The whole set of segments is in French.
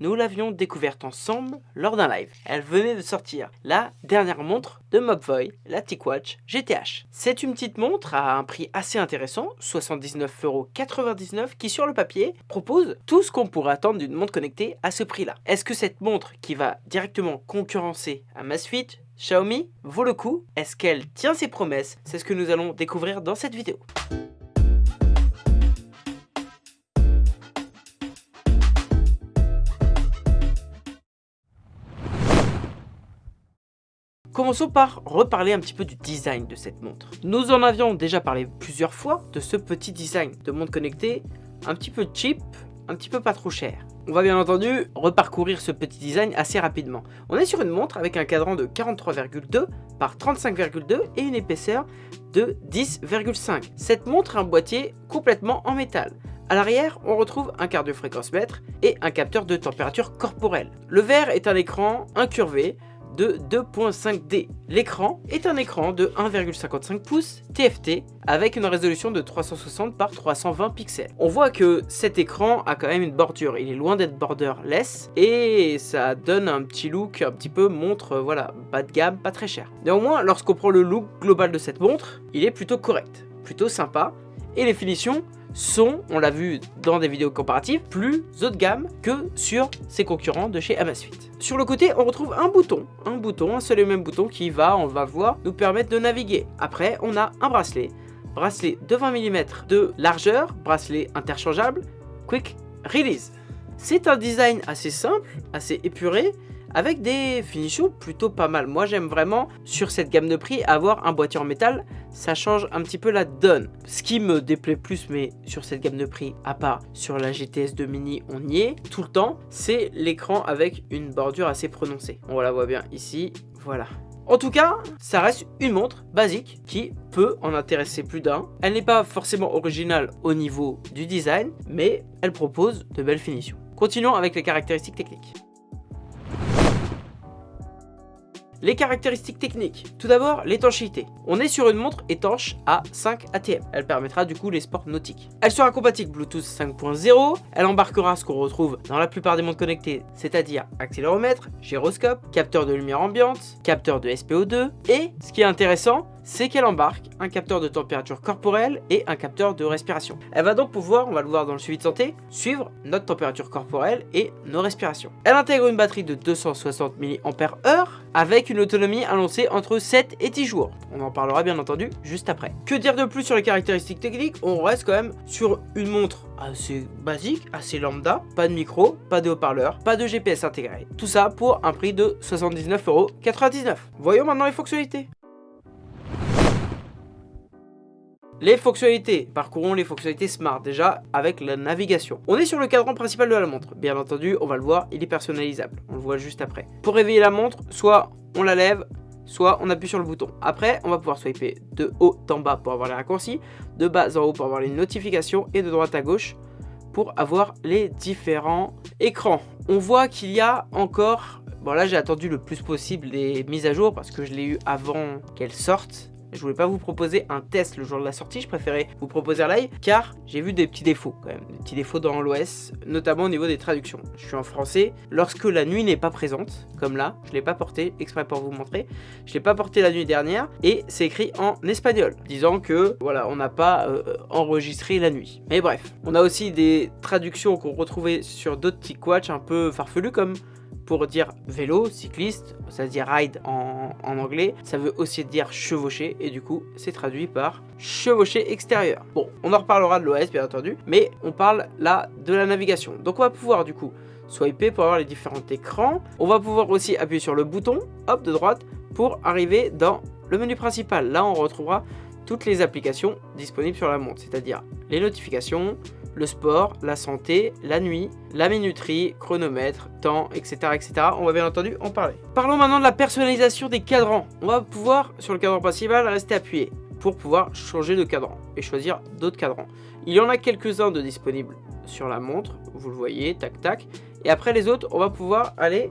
nous l'avions découverte ensemble lors d'un live. Elle venait de sortir la dernière montre de Mobvoi, la TicWatch GTH. C'est une petite montre à un prix assez intéressant, 79,99€ qui sur le papier propose tout ce qu'on pourrait attendre d'une montre connectée à ce prix-là. Est-ce que cette montre qui va directement concurrencer Amazfit, Xiaomi vaut le coup? Est-ce qu'elle tient ses promesses? C'est ce que nous allons découvrir dans cette vidéo. Commençons par reparler un petit peu du design de cette montre. Nous en avions déjà parlé plusieurs fois de ce petit design de montre connectée un petit peu cheap, un petit peu pas trop cher. On va bien entendu reparcourir ce petit design assez rapidement. On est sur une montre avec un cadran de 43,2 par 35,2 et une épaisseur de 10,5. Cette montre a un boîtier complètement en métal. À l'arrière, on retrouve un cardio-fréquence mètre et un capteur de température corporelle. Le verre est un écran incurvé de 2.5D. L'écran est un écran de 1,55 pouces TFT avec une résolution de 360 par 320 pixels. On voit que cet écran a quand même une bordure, il est loin d'être borderless et ça donne un petit look un petit peu montre, voilà, bas de gamme, pas très cher. Néanmoins, lorsqu'on prend le look global de cette montre, il est plutôt correct, plutôt sympa et les finitions sont, on l'a vu dans des vidéos comparatives, plus haut de gamme que sur ses concurrents de chez Amazfit. Sur le côté, on retrouve un bouton, un bouton, un seul et même bouton qui va, on va voir, nous permettre de naviguer. Après, on a un bracelet, bracelet de 20 mm de largeur, bracelet interchangeable, quick release. C'est un design assez simple, assez épuré, avec des finitions plutôt pas mal. Moi j'aime vraiment sur cette gamme de prix avoir un boîtier en métal, ça change un petit peu la donne. Ce qui me déplaît plus mais sur cette gamme de prix, à part sur la GTS 2 mini on y est tout le temps, c'est l'écran avec une bordure assez prononcée. On la voit bien ici, voilà. En tout cas, ça reste une montre basique qui peut en intéresser plus d'un. Elle n'est pas forcément originale au niveau du design, mais elle propose de belles finitions. Continuons avec les caractéristiques techniques. Les caractéristiques techniques. Tout d'abord, l'étanchéité. On est sur une montre étanche à 5 ATM. Elle permettra du coup les sports nautiques. Elle sera compatible Bluetooth 5.0. Elle embarquera ce qu'on retrouve dans la plupart des montres connectées, c'est-à-dire accéléromètre, gyroscope, capteur de lumière ambiante, capteur de SPO2 et, ce qui est intéressant, c'est qu'elle embarque un capteur de température corporelle et un capteur de respiration. Elle va donc pouvoir, on va le voir dans le suivi de santé, suivre notre température corporelle et nos respirations. Elle intègre une batterie de 260 mAh avec une autonomie annoncée entre 7 et 10 jours. On en parlera bien entendu juste après. Que dire de plus sur les caractéristiques techniques? On reste quand même sur une montre assez basique, assez lambda, pas de micro, pas de haut-parleur, pas de GPS intégré. Tout ça pour un prix de 79,99€. Voyons maintenant les fonctionnalités. Les fonctionnalités, parcourons les fonctionnalités Smart déjà avec la navigation. On est sur le cadran principal de la montre, bien entendu on va le voir, il est personnalisable, on le voit juste après. Pour réveiller la montre, soit on la lève, soit on appuie sur le bouton. Après, on va pouvoir swiper de haut en bas pour avoir les raccourcis, de bas en haut pour avoir les notifications et de droite à gauche pour avoir les différents écrans. On voit qu'il y a encore... Bon là j'ai attendu le plus possible les mises à jour parce que je l'ai eu avant qu'elles sortent je voulais pas vous proposer un test le jour de la sortie, je préférais vous proposer un live car j'ai vu des petits défauts quand même, des petits défauts dans l'OS, notamment au niveau des traductions. Je suis en français, lorsque la nuit n'est pas présente, comme là, je l'ai pas porté exprès pour vous montrer, je l'ai pas porté la nuit dernière et c'est écrit en espagnol, disant que voilà, on n'a pas euh, enregistré la nuit. Mais bref, on a aussi des traductions qu'on retrouvait sur d'autres petits un peu farfelus comme pour dire vélo, cycliste, ça veut dire ride en, anglais, ça veut aussi dire chevaucher, et du coup, c'est traduit par chevaucher extérieur. Bon, on en reparlera de l'OS, bien entendu, mais on parle là de la navigation. Donc on va pouvoir, du coup, swiper pour avoir les différents écrans. On va pouvoir aussi appuyer sur le bouton, hop, de droite, pour arriver dans le menu principal. Là, on retrouvera toutes les applications disponibles sur la montre, c'est-à-dire les notifications, le sport, la santé, la nuit, la minuterie, chronomètre, temps, etc. etc. On va bien entendu en parler. Parlons maintenant de la personnalisation des cadrans. On va pouvoir, sur le cadran principal, rester appuyé pour pouvoir changer de cadran et choisir d'autres cadrans. Il y en a quelques-uns de disponibles sur la montre, vous le voyez, tac tac. Et après les autres, on va pouvoir aller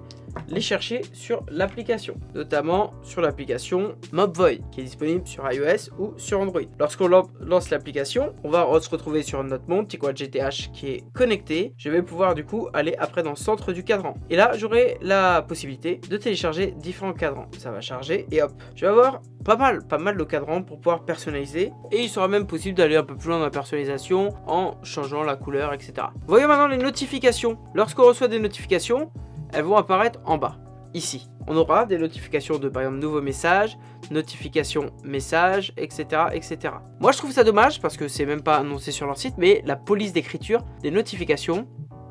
les chercher sur l'application, notamment sur l'application Mobvoi qui est disponible sur iOS ou sur Android. Lorsqu'on lance l'application, on va se retrouver sur notre monde TickWatch GTH qui est connecté. Je vais pouvoir du coup aller après dans le centre du cadran. Et là, j'aurai la possibilité de télécharger différents cadrans. Ça va charger et hop, je vais avoir pas mal, pas mal de cadrans pour pouvoir personnaliser. Et il sera même possible d'aller un peu plus loin dans la personnalisation en changeant la couleur, etc. Voyons maintenant les notifications. Lorsqu'on reçoit des notifications, elles vont apparaître en bas, ici. On aura des notifications de par exemple nouveaux messages, notifications messages, etc. etc. Moi je trouve ça dommage parce que c'est même pas annoncé sur leur site, mais la police d'écriture des notifications,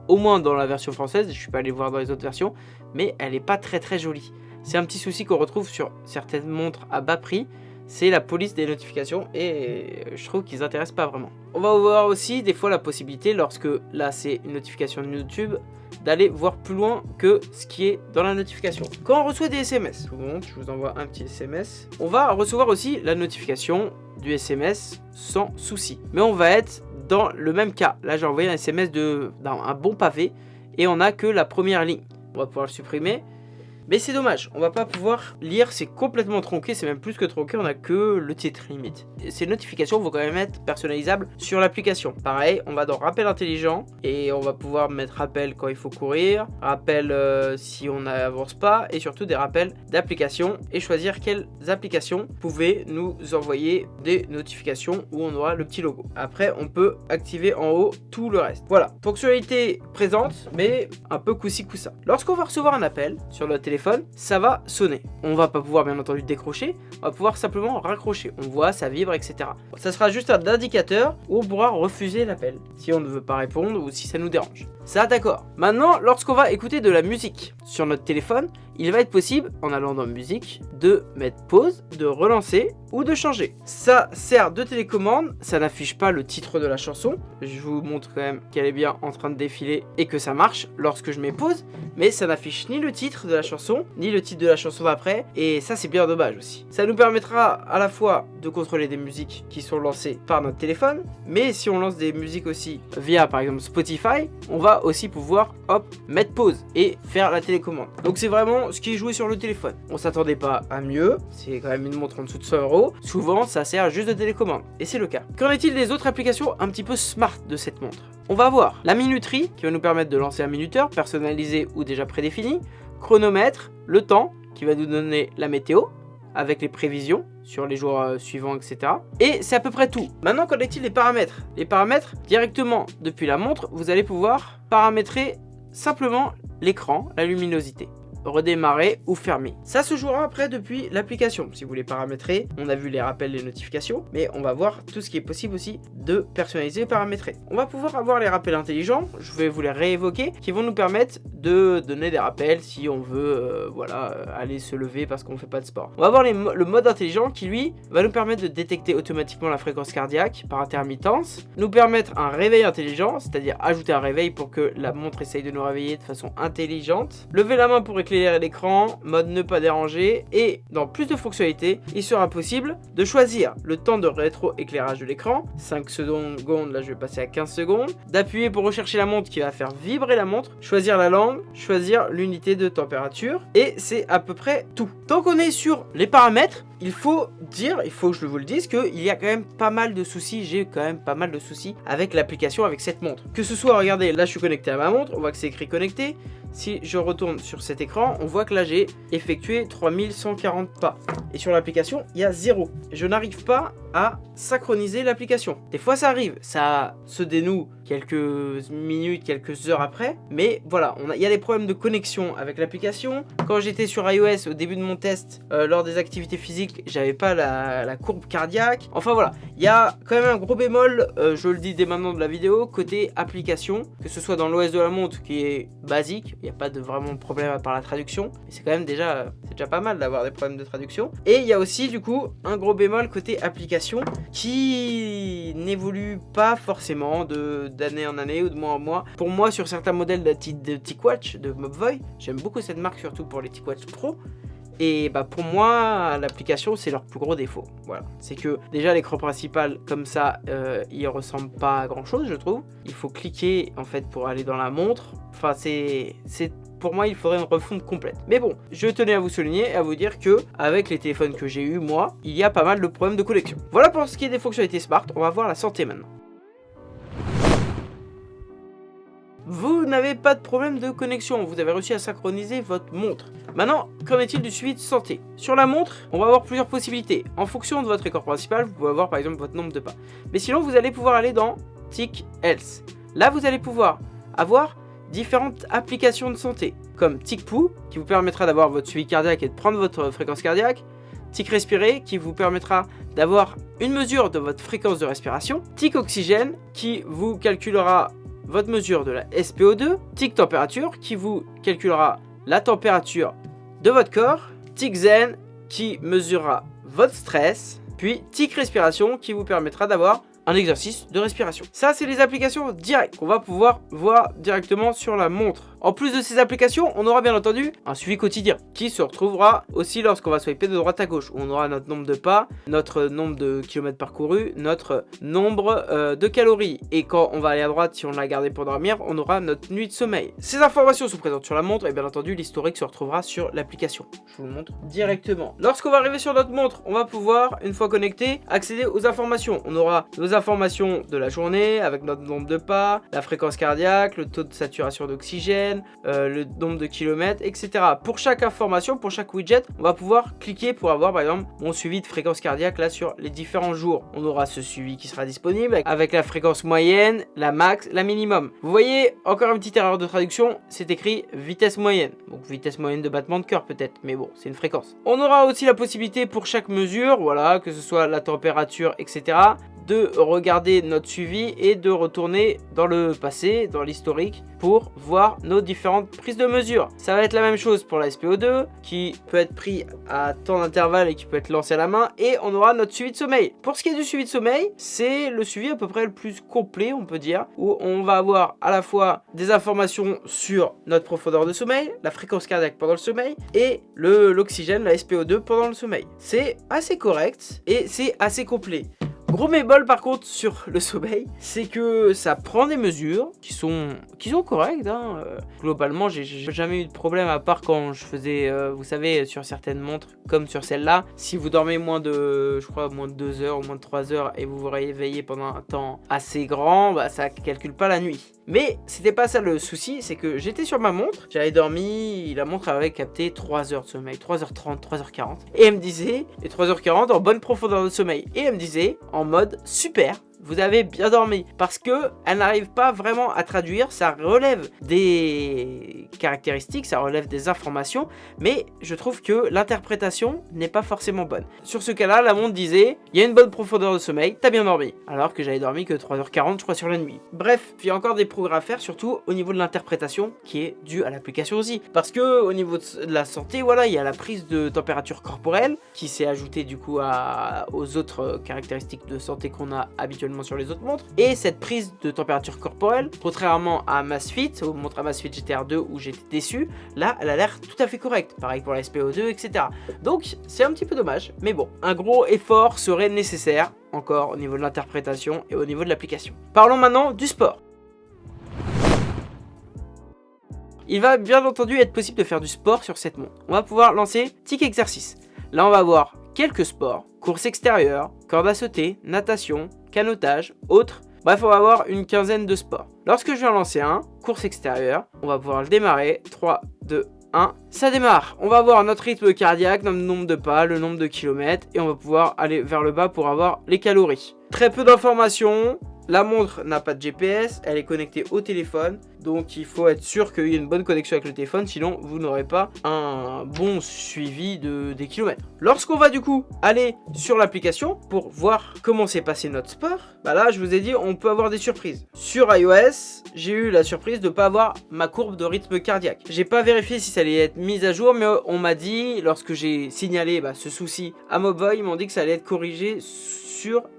au moins dans la version française, je suis pas allé voir dans les autres versions, mais elle est pas très très jolie. C'est un petit souci qu'on retrouve sur certaines montres à bas prix, c'est la police des notifications et je trouve qu'ils n'intéressent pas vraiment. On va voir aussi des fois la possibilité, lorsque là c'est une notification de YouTube, d'aller voir plus loin que ce qui est dans la notification. Quand on reçoit des SMS, je vous envoie un petit SMS, on va recevoir aussi la notification du SMS sans souci. Mais on va être dans le même cas. Là j'ai envoyé un SMS de un bon pavé et on n'a que la première ligne. On va pouvoir le supprimer mais c'est dommage, on va pas pouvoir lire, c'est complètement tronqué, c'est même plus que tronqué, on a que le titre limite. ces notifications vont quand même être personnalisables sur l'application. Pareil, on va dans rappel intelligent et on va pouvoir mettre rappel quand il faut courir, rappel euh, si on n'avance pas et surtout des rappels d'applications et choisir quelles applications pouvaient nous envoyer des notifications où on aura le petit logo. Après, on peut activer en haut tout le reste. Voilà, fonctionnalité présente mais un peu coussi coussa. Lorsqu'on va recevoir un appel sur notre téléphone, ça va sonner. On va pas pouvoir bien entendu décrocher, on va pouvoir simplement raccrocher. On voit, ça vibre, etc. Ça sera juste un indicateur où on pourra refuser l'appel si on ne veut pas répondre ou si ça nous dérange. Ça, d'accord. Maintenant, lorsqu'on va écouter de la musique sur notre téléphone, il va être possible, en allant dans musique, de mettre pause, de relancer ou de changer. Ça sert de télécommande, ça n'affiche pas le titre de la chanson. Je vous montre quand même qu'elle est bien en train de défiler et que ça marche lorsque je mets pause. Mais ça n'affiche ni le titre de la chanson, ni le titre de la chanson d'après. Et ça, c'est bien dommage aussi. Ça nous permettra à la fois de contrôler des musiques qui sont lancées par notre téléphone. Mais si on lance des musiques aussi via, par exemple, Spotify, on va aussi pouvoir, hop, mettre pause et faire la télécommande. Donc c'est vraiment ce qui est joué sur le téléphone. On s'attendait pas à mieux, c'est quand même une montre en dessous de 100 euros. Souvent, ça sert juste de télécommande, et c'est le cas. Qu'en est-il des autres applications un petit peu smart de cette montre? On va voir la minuterie, qui va nous permettre de lancer un minuteur, personnalisé ou déjà prédéfini, chronomètre, le temps, qui va nous donner la météo, avec les prévisions sur les jours euh, suivants, etc. Et c'est à peu près tout. Maintenant, qu'en est-il des paramètres? Les paramètres, directement depuis la montre, vous allez pouvoir paramétrer simplement l'écran, la luminosité redémarrer ou fermer. Ça se jouera après depuis l'application. Si vous voulez paramétrer, on a vu les rappels, les notifications, mais on va voir tout ce qui est possible aussi de personnaliser et paramétrer. On va pouvoir avoir les rappels intelligents, je vais vous les réévoquer, qui vont nous permettre de donner des rappels si on veut euh, voilà, euh, aller se lever parce qu'on fait pas de sport. On va avoir le mode intelligent qui lui va nous permettre de détecter automatiquement la fréquence cardiaque par intermittence, nous permettre un réveil intelligent, c'est-à-dire ajouter un réveil pour que la montre essaye de nous réveiller de façon intelligente, lever la main pour éclairer l'écran, mode ne pas déranger et dans plus de fonctionnalités, il sera possible de choisir le temps de rétro-éclairage de l'écran, 5 secondes, là je vais passer à 15 secondes, d'appuyer pour rechercher la montre qui va faire vibrer la montre, choisir la langue, choisir l'unité de température et c'est à peu près tout. Tant qu'on est sur les paramètres, il faut dire, il faut que je vous le dise, qu'il y a quand même pas mal de soucis, j'ai quand même pas mal de soucis avec l'application, avec cette montre. Que ce soit, regardez, là je suis connecté à ma montre, on voit que c'est écrit connecté, si je retourne sur cet écran, on voit que là j'ai effectué 3140 pas. Et sur l'application, il y a 0. Je n'arrive pas synchroniser l'application. Des fois ça arrive, ça se dénoue quelques minutes, quelques heures après. Mais voilà, il y a des problèmes de connexion avec l'application. Quand j'étais sur iOS au début de mon test, euh, lors des activités physiques, j'avais pas la, courbe cardiaque. Enfin voilà, il y a quand même un gros bémol, euh, je le dis dès maintenant de la vidéo, côté application, que ce soit dans l'OS de la montre qui est basique, il n'y a pas de vraiment de problème à part la traduction. Mais c'est quand même déjà, déjà pas mal d'avoir des problèmes de traduction. Et il y a aussi du coup un gros bémol côté application qui n'évolue pas forcément d'année en année ou de mois en mois. Pour moi, sur certains modèles de, de TicWatch, de Mobvoi, j'aime beaucoup cette marque, surtout pour les TicWatch Pro. Et bah pour moi, l'application, c'est leur plus gros défaut. Voilà. C'est que déjà, l'écran principal, comme ça, euh, il ressemble pas à grand chose, je trouve. Il faut cliquer, en fait, pour aller dans la montre. Enfin, c'est pour moi, il faudrait une refonte complète. Mais bon, je tenais à vous souligner et à vous dire que, avec les téléphones que j'ai eu moi, il y a pas mal de problèmes de connexion. Voilà pour ce qui est des fonctionnalités smart, on va voir la santé maintenant. Vous n'avez pas de problème de connexion, vous avez réussi à synchroniser votre montre. Maintenant, qu'en est-il du suivi de santé? Sur la montre, on va avoir plusieurs possibilités. En fonction de votre écran principal, vous pouvez avoir par exemple votre nombre de pas. Mais sinon, vous allez pouvoir aller dans Tick Health. Là, vous allez pouvoir avoir différentes applications de santé, comme TicPoo, qui vous permettra d'avoir votre suivi cardiaque et de prendre votre fréquence cardiaque, Tic Respirer, qui vous permettra d'avoir une mesure de votre fréquence de respiration, Tic Oxygène, qui vous calculera votre mesure de la SPO2, tic température qui vous calculera la température de votre corps, tic zen qui mesurera votre stress, puis tic respiration qui vous permettra d'avoir un exercice de respiration. Ça, c'est les applications directes qu'on va pouvoir voir directement sur la montre. En plus de ces applications, on aura bien entendu un suivi quotidien qui se retrouvera aussi lorsqu'on va swiper de droite à gauche. On aura notre nombre de pas, notre nombre de kilomètres parcourus, notre nombre euh, de calories. Et quand on va aller à droite, si on l'a gardé pour dormir, on aura notre nuit de sommeil. Ces informations sont présentes sur la montre et bien entendu l'historique se retrouvera sur l'application. Je vous le montre directement. Lorsqu'on va arriver sur notre montre, on va pouvoir, une fois connecté, accéder aux informations. On aura nos informations de la journée avec notre nombre de pas, la fréquence cardiaque, le taux de saturation d'oxygène, euh, le nombre de kilomètres, etc. Pour chaque information, pour chaque widget, on va pouvoir cliquer pour avoir par exemple mon suivi de fréquence cardiaque là sur les différents jours. On aura ce suivi qui sera disponible avec la fréquence moyenne, la max, la minimum. Vous voyez, encore une petite erreur de traduction, c'est écrit vitesse moyenne. Donc vitesse moyenne de battement de cœur peut-être, mais bon, c'est une fréquence. On aura aussi la possibilité pour chaque mesure, voilà, que ce soit la température, etc de regarder notre suivi et de retourner dans le passé, dans l'historique, pour voir nos différentes prises de mesure. Ça va être la même chose pour la SPO2, qui peut être pris à temps d'intervalle et qui peut être lancé à la main, et on aura notre suivi de sommeil. Pour ce qui est du suivi de sommeil, c'est le suivi à peu près le plus complet, on peut dire, où on va avoir à la fois des informations sur notre profondeur de sommeil, la fréquence cardiaque pendant le sommeil, et l'oxygène, la SPO2 pendant le sommeil. C'est assez correct, et c'est assez complet. Gros mébol par contre sur le sommeil, c'est que ça prend des mesures qui sont, qui sont correctes. Hein. Euh, globalement, j'ai jamais eu de problème à part quand je faisais, euh, vous savez, sur certaines montres, comme sur celle-là. Si vous dormez moins de, je crois, moins de 2 heures ou moins de 3 heures et vous vous réveillez pendant un temps assez grand, bah, ça calcule pas la nuit. Mais c'était pas ça le souci, c'est que j'étais sur ma montre, j'avais dormi, la montre avait capté 3 heures de sommeil, 3h30, 3h40. Et elle me disait, et 3h40 en bonne profondeur de sommeil. Et elle me disait, en mode super, vous avez bien dormi. Parce que elle n'arrive pas vraiment à traduire, ça relève des caractéristiques, ça relève des informations, mais je trouve que l'interprétation n'est pas forcément bonne. Sur ce cas-là, la montre disait, il y a une bonne profondeur de sommeil, t'as bien dormi. Alors que j'avais dormi que 3h40, je crois, sur la nuit. Bref, il y a encore des progrès à faire, surtout au niveau de l'interprétation, qui est due à l'application aussi. Parce que au niveau de la santé, voilà, il y a la prise de température corporelle, qui s'est ajoutée du coup aux autres caractéristiques de santé qu'on a habituellement sur les autres montres. Et cette prise de température corporelle, contrairement à Masfit, aux montres Masfit GTR 2 où j'étais déçu, là elle a l'air tout à fait correcte. Pareil pour la SPO2, etc. Donc c'est un petit peu dommage, mais bon, un gros effort serait nécessaire, encore au niveau de l'interprétation et au niveau de l'application. Parlons maintenant du sport. Il va bien entendu être possible de faire du sport sur cette montre. On va pouvoir lancer Tic Exercice. Là on va avoir quelques sports, course extérieure, corde à sauter, natation, canotage, autres. Bref, on va avoir une quinzaine de sports. Lorsque je vais lancer un, course extérieure, on va pouvoir le démarrer. 3, 2, 1. Ça démarre. On va avoir notre rythme cardiaque, notre nombre de pas, le nombre de kilomètres. Et on va pouvoir aller vers le bas pour avoir les calories. Très peu d'informations. La montre n'a pas de GPS, elle est connectée au téléphone, donc il faut être sûr qu'il y ait une bonne connexion avec le téléphone, sinon vous n'aurez pas un bon suivi de, des kilomètres. Lorsqu'on va du coup aller sur l'application pour voir comment s'est passé notre sport, bah là je vous ai dit on peut avoir des surprises. Sur iOS, j'ai eu la surprise de ne pas avoir ma courbe de rythme cardiaque. J'ai pas vérifié si ça allait être mis à jour, mais on m'a dit, lorsque j'ai signalé bah, ce souci à Mobile, ils m'ont dit que ça allait être corrigé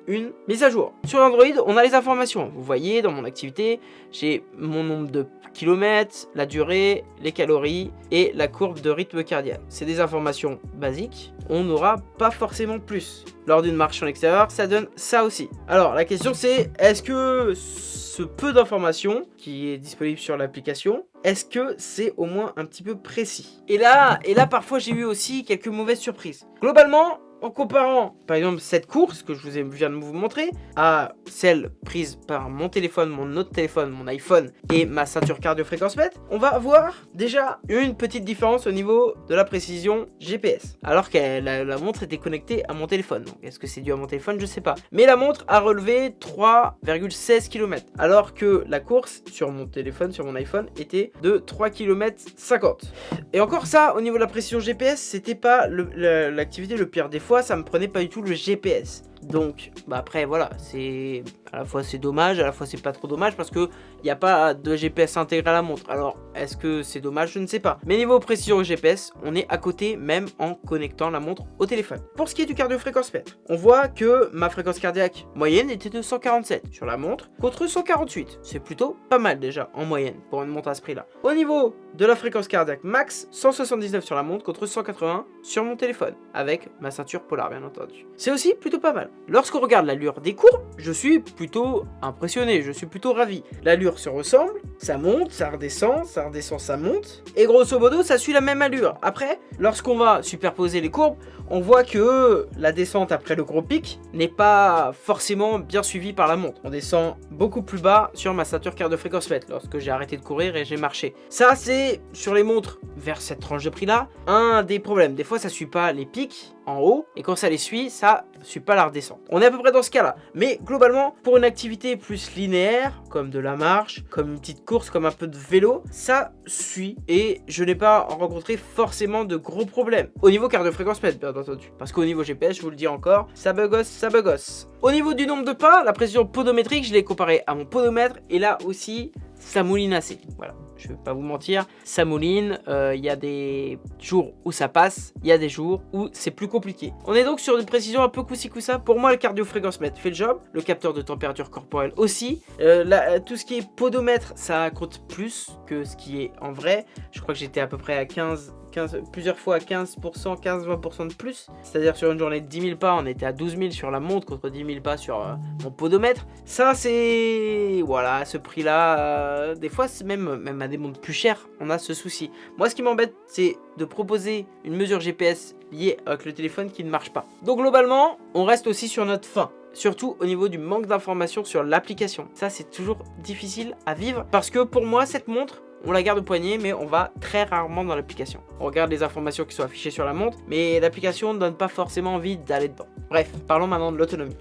une mise à jour. Sur Android, on a les informations. Vous voyez, dans mon activité, j'ai mon nombre de kilomètres, la durée, les calories et la courbe de rythme cardiaque. C'est des informations basiques, on n'aura pas forcément plus. Lors d'une marche en extérieur, ça donne ça aussi. Alors la question c'est, est-ce que ce peu d'informations qui est disponible sur l'application, est-ce que c'est au moins un petit peu précis? Et là, et là parfois j'ai eu aussi quelques mauvaises surprises. Globalement, en comparant par exemple cette course que je vous ai, viens de vous montrer à celle prise par mon téléphone, mon autre téléphone, mon iPhone et ma ceinture cardio-fréquence mètre, on va voir déjà une petite différence au niveau de la précision GPS. Alors que la, montre était connectée à mon téléphone. Est-ce que c'est dû à mon téléphone? Je sais pas. Mais la montre a relevé 3,16 km. Alors que la course sur mon téléphone, sur mon iPhone, était de 3 km 50. Et encore ça, au niveau de la précision GPS, c'était pas l'activité le, le pire défaut ça me prenait pas du tout le GPS. Donc, bah après, voilà, c'est à la fois c'est dommage, à la fois c'est pas trop dommage parce que il n'y a pas de GPS intégré à la montre. Alors, est-ce que c'est dommage? Je ne sais pas. Mais niveau précision GPS, on est à côté même en connectant la montre au téléphone. Pour ce qui est du cardio-fréquence mètre, on voit que ma fréquence cardiaque moyenne était de 147 sur la montre contre 148. C'est plutôt pas mal déjà en moyenne pour une montre à ce prix-là. Au niveau de la fréquence cardiaque max, 179 sur la montre contre 180 sur mon téléphone avec ma ceinture polar bien entendu. C'est aussi plutôt pas mal. Lorsqu'on regarde l'allure des courbes, je suis plutôt impressionné, je suis plutôt ravi. L'allure se ressemble, ça monte, ça redescend, ça redescend, ça monte. Et grosso modo, ça suit la même allure. Après, lorsqu'on va superposer les courbes, on voit que la descente après le gros pic n'est pas forcément bien suivie par la montre. On descend beaucoup plus bas sur ma ceinture cardio-fréquence mètre lorsque j'ai arrêté de courir et j'ai marché. Ça, c'est sur les montres vers cette tranche de prix-là, un des problèmes. Des fois, ça suit pas les pics en haut et quand ça les suit, ça suit pas la redescente. On est à peu près dans ce cas-là. Mais globalement, pour une activité plus linéaire, comme de la marche, comme une petite course, comme un peu de vélo, ça suit et je n'ai pas rencontré forcément de gros problèmes. Au niveau cardio-fréquence mètre, bien entendu. Parce qu'au niveau GPS, je vous le dis encore, ça bugosse, ça bugosse. Au niveau du nombre de pas, la précision podométrique, je l'ai comparé à mon podomètre et là aussi, ça mouline assez. Voilà je vais pas vous mentir, ça mouline, euh, il y a des jours où ça passe, il y a des jours où c'est plus compliqué. On est donc sur une précision un peu coussi coussa. Pour moi, le cardio-fréquence mètre fait le job, le capteur de température corporelle aussi. Euh, euh, tout ce qui est podomètre, ça compte plus que ce qui est en vrai. Je crois que j'étais à peu près à 15 plusieurs fois à 15%, 15-20% de plus. C'est-à-dire sur une journée de 10 000 pas, on était à 12 000 sur la montre contre 10 000 pas sur euh, mon podomètre. Ça, c'est... Voilà, ce prix-là, euh, des fois, même, même à des montres plus chères, on a ce souci. Moi, ce qui m'embête, c'est de proposer une mesure GPS liée avec le téléphone qui ne marche pas. Donc globalement, on reste aussi sur notre fin surtout au niveau du manque d'informations sur l'application. Ça, c'est toujours difficile à vivre parce que pour moi, cette montre, on la garde au poignet, mais on va très rarement dans l'application. On regarde les informations qui sont affichées sur la montre, mais l'application ne donne pas forcément envie d'aller dedans. Bref, parlons maintenant de l'autonomie.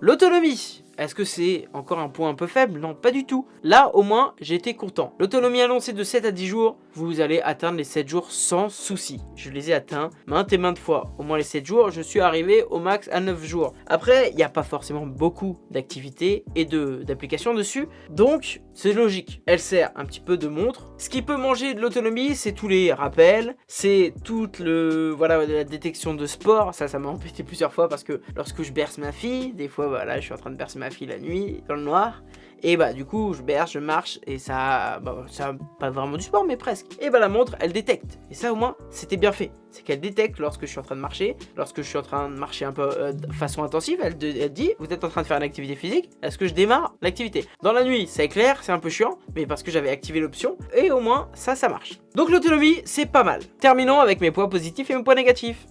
L'autonomie est-ce que c'est encore un point un peu faible? Non, pas du tout. Là, au moins, été content. L'autonomie annoncée de 7 à 10 jours, vous allez atteindre les 7 jours sans souci. Je les ai atteints maintes et maintes fois. Au moins les 7 jours, je suis arrivé au max à 9 jours. Après, il n'y a pas forcément beaucoup d'activités et d'applications dessus. Donc, c'est logique. Elle sert un petit peu de montre. Ce qui peut manger de l'autonomie, c'est tous les rappels, c'est toute le voilà la détection de sport. Ça, ça m'a embêté plusieurs fois parce que lorsque je berce ma fille, des fois, voilà, je suis en train de bercer ma la nuit, dans le noir. Et bah du coup je berce, je marche et ça, bah, ça pas vraiment du sport mais presque. Et bah la montre elle détecte. Et ça au moins c'était bien fait. C'est qu'elle détecte lorsque je suis en train de marcher, lorsque je suis en train de marcher un peu euh, de façon intensive, elle, elle, dit vous êtes en train de faire une activité physique, est-ce que je démarre l'activité? Dans la nuit c'est clair, c'est un peu chiant, mais parce que j'avais activé l'option et au moins ça ça marche. Donc l'autonomie c'est pas mal. Terminons avec mes points positifs et mes points négatifs.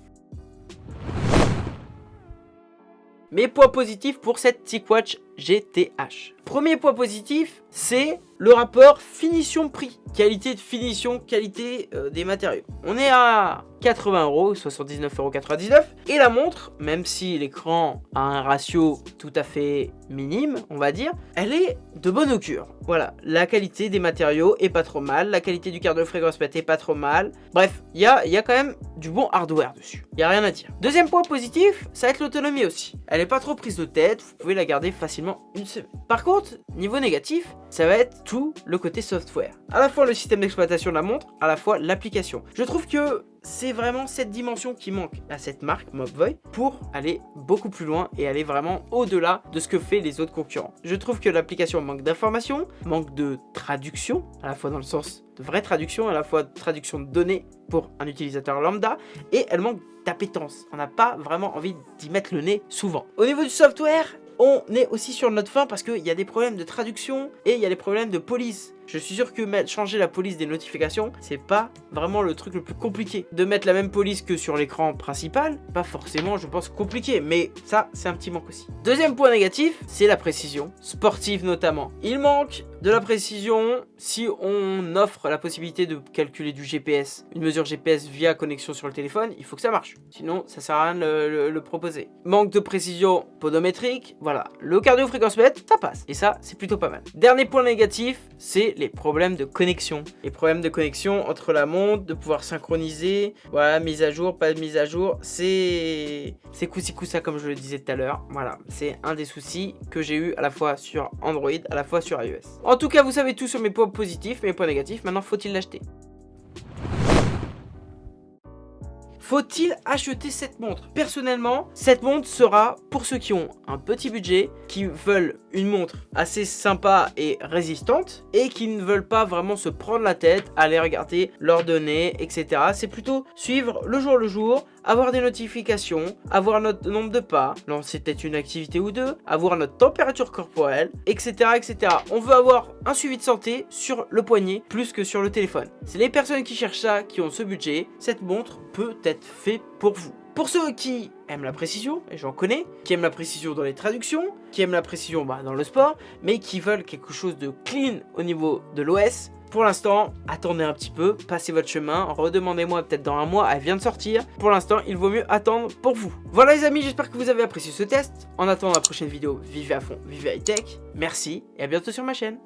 Mes points positifs pour cette TicWatch GTH. Premier point positif, c'est le rapport finition-prix. Qualité de finition, qualité euh, des matériaux. On est à 80 euros, 79,99 Et la montre, même si l'écran a un ratio tout à fait minime, on va dire, elle est de bonne augure. Voilà, la qualité des matériaux est pas trop mal, la qualité du quart de fréquence est pas trop mal. Bref, il y a, quand même du bon hardware dessus. Il y a rien à dire. Deuxième point positif, ça va être l'autonomie aussi. Elle est pas trop prise de tête, vous pouvez la garder facilement une semaine. Par contre, niveau négatif, ça va être tout le côté software. À la fois le système d'exploitation de la montre, à la fois l'application. Je trouve que c'est vraiment cette dimension qui manque à cette marque Mobvoi pour aller beaucoup plus loin et aller vraiment au-delà de ce que fait les autres concurrents. Je trouve que l'application manque d'informations, manque de traduction, à la fois dans le sens de vraie traduction, à la fois de traduction de données pour un utilisateur lambda, et elle manque d'appétence. On n'a pas vraiment envie d'y mettre le nez souvent. Au niveau du software, on est aussi sur notre fin parce qu'il y a des problèmes de traduction et il y a des problèmes de police. Je suis sûr que changer la police des notifications, c'est pas vraiment le truc le plus compliqué. De mettre la même police que sur l'écran principal, pas forcément, je pense, compliqué, mais ça, c'est un petit manque aussi. Deuxième point négatif, c'est la précision, sportive notamment. Il manque de la précision si on offre la possibilité de calculer du GPS, une mesure GPS via connexion sur le téléphone, il faut que ça marche. Sinon, ça sert à rien de le, proposer. Manque de précision podométrique, voilà. Le cardio fréquence mètre, ça passe. Et ça, c'est plutôt pas mal. Dernier point négatif, c'est les problèmes de connexion. Les problèmes de connexion entre la montre, de pouvoir synchroniser, voilà, mise à jour, pas de mise à jour, c'est c'est ça comme je le disais tout à l'heure. Voilà, c'est un des soucis que j'ai eu à la fois sur Android, à la fois sur iOS. En tout cas, vous savez tout sur mes points positifs, mes points négatifs. Maintenant, faut-il l'acheter? Faut-il acheter cette montre? Personnellement, cette montre sera pour ceux qui ont un petit budget, qui veulent une montre assez sympa et résistante, et qui ne veulent pas vraiment se prendre la tête, aller regarder leurs données, etc. C'est plutôt suivre le jour le jour, avoir des notifications, avoir notre nombre de pas, lancer peut-être une activité ou deux, avoir notre température corporelle, etc. etc. On veut avoir un suivi de santé sur le poignet plus que sur le téléphone. C'est les personnes qui cherchent ça, qui ont ce budget, cette montre peut être faite pour vous. Pour ceux qui aiment la précision, et j'en connais, qui aiment la précision dans les traductions, qui aiment la précision bah, dans le sport, mais qui veulent quelque chose de clean au niveau de l'OS, pour l'instant, attendez un petit peu, passez votre chemin, redemandez-moi peut-être dans un mois, elle vient de sortir. Pour l'instant, il vaut mieux attendre pour vous. Voilà les amis, j'espère que vous avez apprécié ce test. En attendant la prochaine vidéo, vivez à fond, vivez high tech. Merci et à bientôt sur ma chaîne.